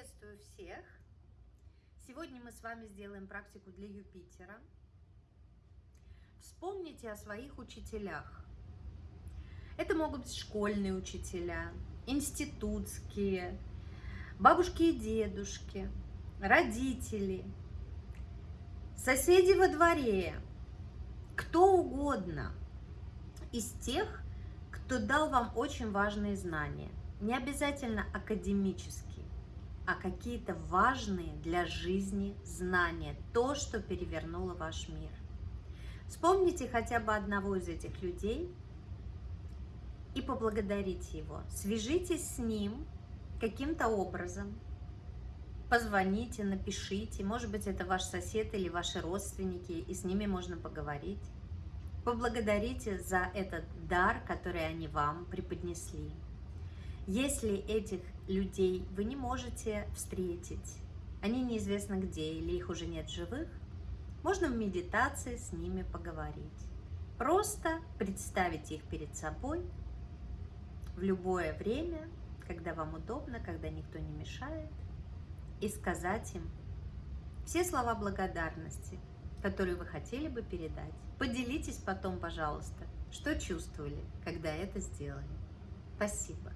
Приветствую всех! Сегодня мы с вами сделаем практику для Юпитера. Вспомните о своих учителях. Это могут быть школьные учителя, институтские, бабушки и дедушки, родители, соседи во дворе, кто угодно из тех, кто дал вам очень важные знания. Не обязательно академические, какие-то важные для жизни знания, то, что перевернуло ваш мир. Вспомните хотя бы одного из этих людей и поблагодарите его. Свяжитесь с ним каким-то образом, позвоните, напишите, может быть, это ваш сосед или ваши родственники, и с ними можно поговорить. Поблагодарите за этот дар, который они вам преподнесли. Если этих людей вы не можете встретить, они неизвестно где или их уже нет живых, можно в медитации с ними поговорить. Просто представить их перед собой в любое время, когда вам удобно, когда никто не мешает, и сказать им все слова благодарности, которые вы хотели бы передать. Поделитесь потом, пожалуйста, что чувствовали, когда это сделали. Спасибо.